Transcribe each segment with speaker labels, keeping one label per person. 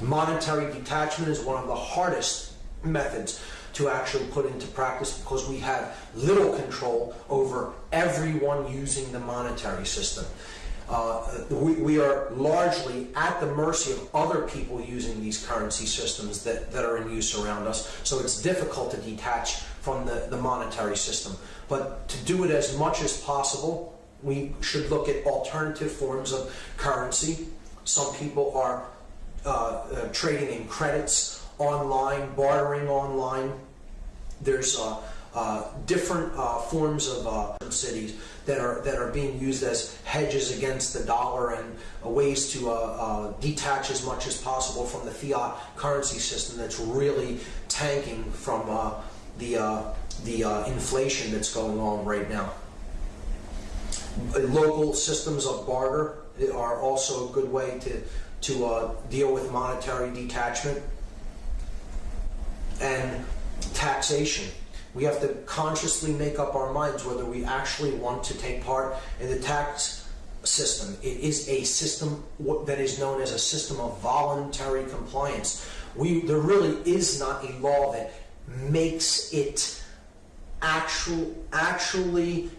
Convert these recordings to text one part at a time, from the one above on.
Speaker 1: Monetary detachment is one of the hardest methods to actually put into practice because we have little control over everyone using the monetary system. Uh, we, we are largely at the mercy of other people using these currency systems that, that are in use around us. So it's difficult to detach from the, the monetary system. But to do it as much as possible, we should look at alternative forms of currency. Some people are uh, uh, trading in credits online, bartering online. There's uh, uh, different forms of cities that are that are being used as hedges against the dollar and ways to detach as much as possible from the fiat currency system that's really tanking from the the uh, inflation that's going on right now. Local systems of barter are also a good way to to uh, deal with monetary detachment and taxation. We have to consciously make up our minds whether we actually want to take part in the tax system. It is a system that is known as a system of voluntary compliance. We, there really is not a law that makes it actual, actually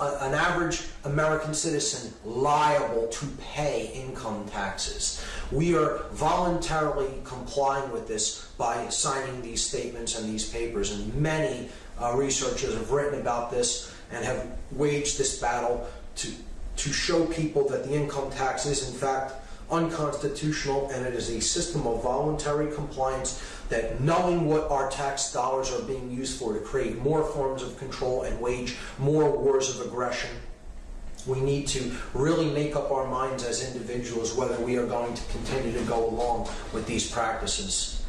Speaker 1: a, an average American citizen liable to pay income taxes. We are voluntarily complying with this by signing these statements and these papers, and many uh, researchers have written about this and have waged this battle to to show people that the income tax is in fact unconstitutional and it is a system of voluntary compliance that knowing what our tax dollars are being used for to create more forms of control and wage more wars of aggression we need to really make up our minds as individuals whether we are going to continue to go along with these practices